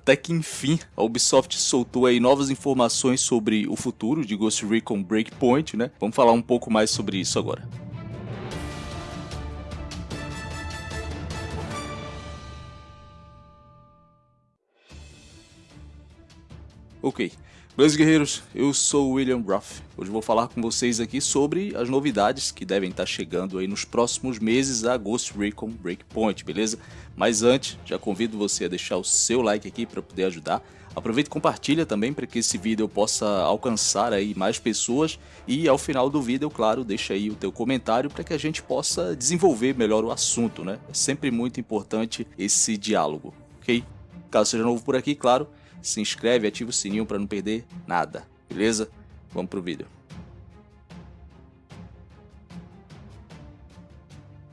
até que enfim a Ubisoft soltou aí novas informações sobre o futuro de Ghost Recon Breakpoint, né? Vamos falar um pouco mais sobre isso agora. Ok, beleza guerreiros, eu sou o William Ruff. Hoje vou falar com vocês aqui sobre as novidades que devem estar chegando aí nos próximos meses a Ghost Recon Breakpoint, beleza? Mas antes, já convido você a deixar o seu like aqui para poder ajudar. Aproveita e compartilha também para que esse vídeo possa alcançar aí mais pessoas e ao final do vídeo, claro, deixa aí o teu comentário para que a gente possa desenvolver melhor o assunto, né? É sempre muito importante esse diálogo, ok? Caso seja novo por aqui, claro, se inscreve, ativa o sininho para não perder nada, beleza? Vamos pro vídeo.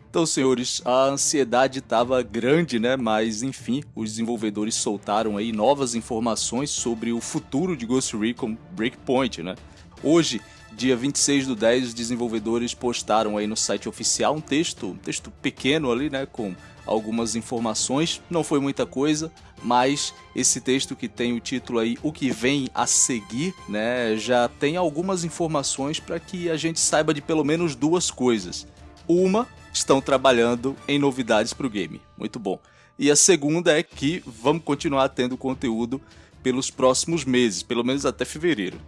Então, senhores, a ansiedade estava grande, né? Mas, enfim, os desenvolvedores soltaram aí novas informações sobre o futuro de Ghost Recon Breakpoint, né? Hoje, dia 26 do 10, os desenvolvedores postaram aí no site oficial um texto, um texto pequeno ali, né? Com algumas informações, não foi muita coisa, mas esse texto que tem o título aí O que vem a seguir, né, já tem algumas informações para que a gente saiba de pelo menos duas coisas. Uma, estão trabalhando em novidades para o game, muito bom. E a segunda é que vamos continuar tendo conteúdo pelos próximos meses, pelo menos até fevereiro.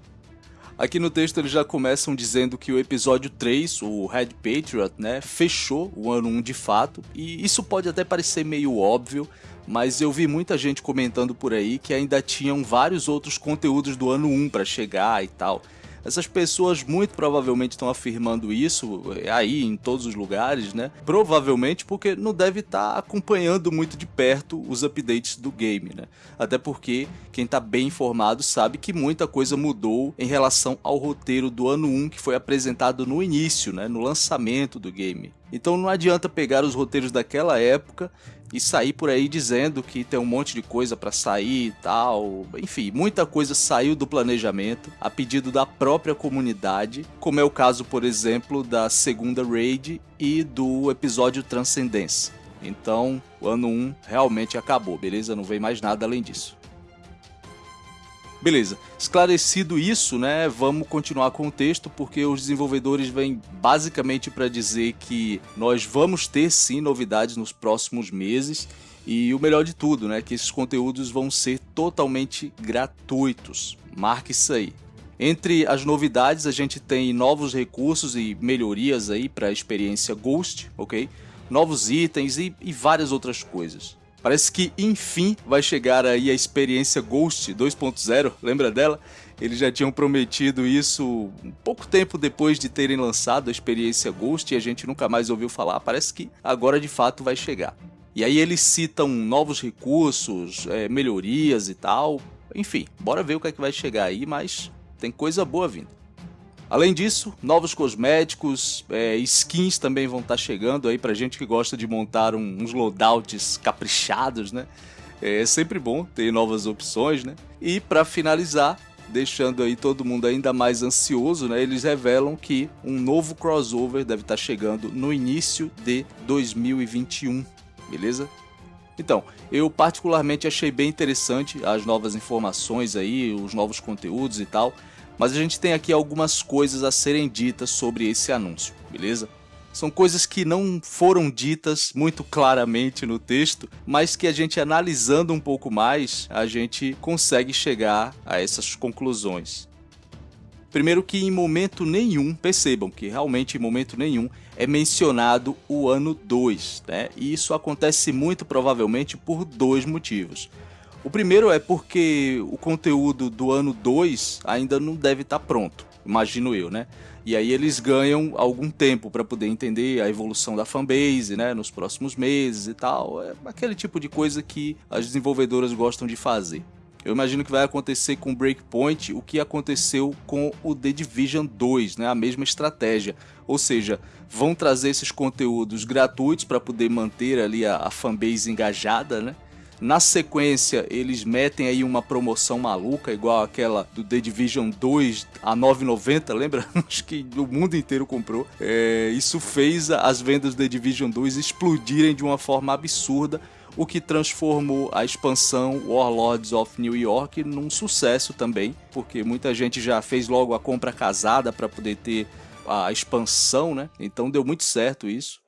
Aqui no texto eles já começam dizendo que o episódio 3, o Red Patriot, né, fechou o ano 1 de fato, e isso pode até parecer meio óbvio, mas eu vi muita gente comentando por aí que ainda tinham vários outros conteúdos do ano 1 para chegar e tal. Essas pessoas muito provavelmente estão afirmando isso é, aí em todos os lugares, né? Provavelmente porque não deve estar tá acompanhando muito de perto os updates do game, né? Até porque quem está bem informado sabe que muita coisa mudou em relação ao roteiro do ano 1 que foi apresentado no início, né? No lançamento do game. Então não adianta pegar os roteiros daquela época e sair por aí dizendo que tem um monte de coisa para sair e tal. Enfim, muita coisa saiu do planejamento a pedido da própria comunidade, como é o caso, por exemplo, da segunda raid e do episódio Transcendência. Então, o ano 1 realmente acabou, beleza? Não vem mais nada além disso. Beleza, esclarecido isso, né, vamos continuar com o texto, porque os desenvolvedores vêm basicamente para dizer que nós vamos ter sim novidades nos próximos meses, e o melhor de tudo, né, que esses conteúdos vão ser totalmente gratuitos, marque isso aí. Entre as novidades a gente tem novos recursos e melhorias aí para a experiência Ghost, ok? Novos itens e, e várias outras coisas. Parece que enfim vai chegar aí a experiência Ghost 2.0, lembra dela? Eles já tinham prometido isso um pouco tempo depois de terem lançado a experiência Ghost e a gente nunca mais ouviu falar. Parece que agora de fato vai chegar. E aí eles citam novos recursos, é, melhorias e tal. Enfim, bora ver o que é que vai chegar aí, mas tem coisa boa vindo. Além disso, novos cosméticos, é, skins também vão estar tá chegando aí pra gente que gosta de montar um, uns loadouts caprichados, né? É sempre bom ter novas opções, né? E para finalizar, deixando aí todo mundo ainda mais ansioso, né? Eles revelam que um novo crossover deve estar tá chegando no início de 2021, beleza? Então, eu particularmente achei bem interessante as novas informações aí, os novos conteúdos e tal mas a gente tem aqui algumas coisas a serem ditas sobre esse anúncio, beleza? São coisas que não foram ditas muito claramente no texto, mas que a gente analisando um pouco mais, a gente consegue chegar a essas conclusões. Primeiro que em momento nenhum, percebam que realmente em momento nenhum é mencionado o ano 2, né? E isso acontece muito provavelmente por dois motivos. O primeiro é porque o conteúdo do ano 2 ainda não deve estar tá pronto, imagino eu, né? E aí eles ganham algum tempo para poder entender a evolução da fanbase, né, nos próximos meses e tal. É aquele tipo de coisa que as desenvolvedoras gostam de fazer. Eu imagino que vai acontecer com Breakpoint o que aconteceu com o The Division 2, né? A mesma estratégia. Ou seja, vão trazer esses conteúdos gratuitos para poder manter ali a, a fanbase engajada, né? Na sequência, eles metem aí uma promoção maluca, igual aquela do The Division 2 a 9,90, lembra? Acho que o mundo inteiro comprou. É, isso fez as vendas do The Division 2 explodirem de uma forma absurda, o que transformou a expansão Warlords of New York num sucesso também, porque muita gente já fez logo a compra casada para poder ter a expansão, né? Então deu muito certo isso.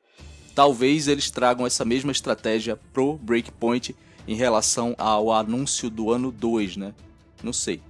Talvez eles tragam essa mesma estratégia pro Breakpoint em relação ao anúncio do ano 2, né? Não sei.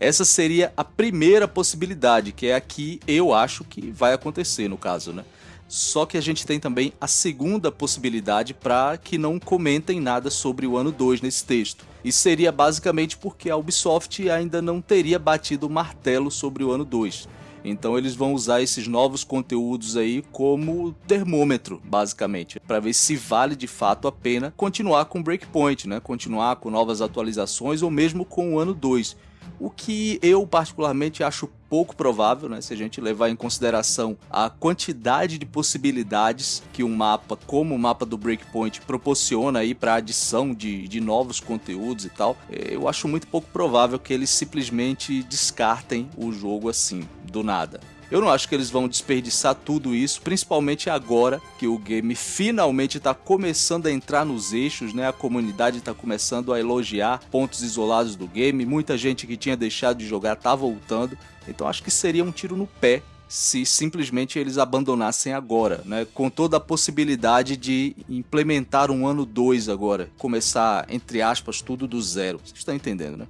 Essa seria a primeira possibilidade, que é a que eu acho que vai acontecer no caso, né? Só que a gente tem também a segunda possibilidade para que não comentem nada sobre o ano 2 nesse texto. E seria basicamente porque a Ubisoft ainda não teria batido o martelo sobre o ano 2. Então eles vão usar esses novos conteúdos aí como termômetro, basicamente, para ver se vale de fato a pena continuar com Breakpoint, né? Continuar com novas atualizações ou mesmo com o ano 2 o que eu particularmente acho pouco provável, né, se a gente levar em consideração a quantidade de possibilidades que um mapa como o mapa do Breakpoint proporciona aí para adição de, de novos conteúdos e tal, eu acho muito pouco provável que eles simplesmente descartem o jogo assim, do nada. Eu não acho que eles vão desperdiçar tudo isso, principalmente agora que o game finalmente está começando a entrar nos eixos, né? A comunidade está começando a elogiar pontos isolados do game, muita gente que tinha deixado de jogar está voltando. Então acho que seria um tiro no pé se simplesmente eles abandonassem agora, né? Com toda a possibilidade de implementar um ano 2 agora, começar entre aspas tudo do zero. Vocês estão entendendo, né?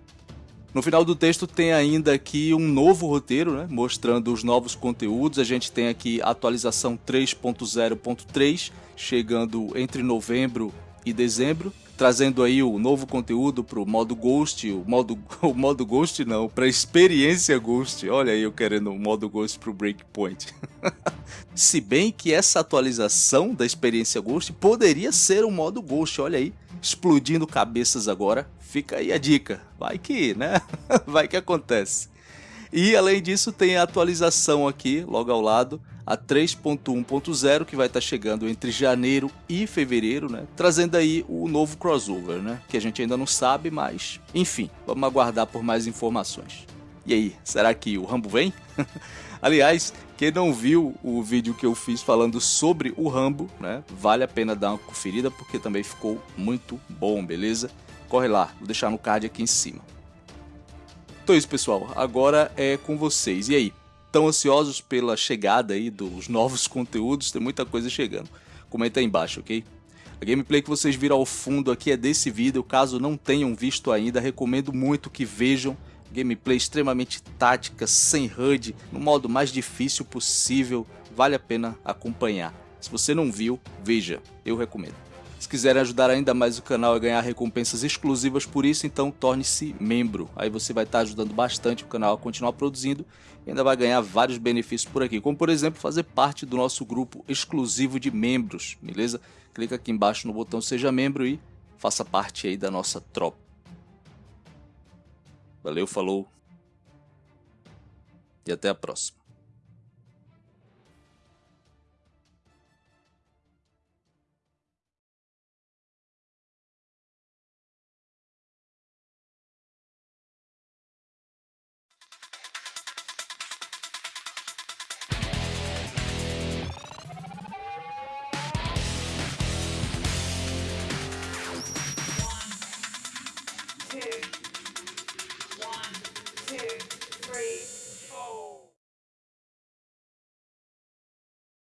No final do texto tem ainda aqui um novo roteiro, né, mostrando os novos conteúdos. A gente tem aqui a atualização 3.0.3, chegando entre novembro e dezembro, trazendo aí o novo conteúdo para o modo Ghost, o modo, o modo Ghost não, para experiência Ghost. Olha aí eu querendo o modo Ghost para o Breakpoint. Se bem que essa atualização da experiência Ghost poderia ser um modo Ghost, olha aí, explodindo cabeças agora. Fica aí a dica, vai que, né? vai que acontece. E além disso tem a atualização aqui, logo ao lado, a 3.1.0 que vai estar tá chegando entre janeiro e fevereiro, né? Trazendo aí o novo crossover, né? Que a gente ainda não sabe, mas enfim, vamos aguardar por mais informações. E aí, será que o Rambo vem? Aliás, quem não viu o vídeo que eu fiz falando sobre o Rambo, né? Vale a pena dar uma conferida porque também ficou muito bom, beleza? corre lá, vou deixar no card aqui em cima. Então é isso, pessoal. Agora é com vocês. E aí? Estão ansiosos pela chegada aí dos novos conteúdos? Tem muita coisa chegando. Comenta aí embaixo, ok? A gameplay que vocês viram ao fundo aqui é desse vídeo. Caso não tenham visto ainda, recomendo muito que vejam. Gameplay extremamente tática, sem HUD, no modo mais difícil possível. Vale a pena acompanhar. Se você não viu, veja. Eu recomendo. Se quiserem ajudar ainda mais o canal a ganhar recompensas exclusivas por isso, então torne-se membro. Aí você vai estar ajudando bastante o canal a continuar produzindo e ainda vai ganhar vários benefícios por aqui, como por exemplo fazer parte do nosso grupo exclusivo de membros, beleza? Clica aqui embaixo no botão seja membro e faça parte aí da nossa tropa. Valeu, falou e até a próxima.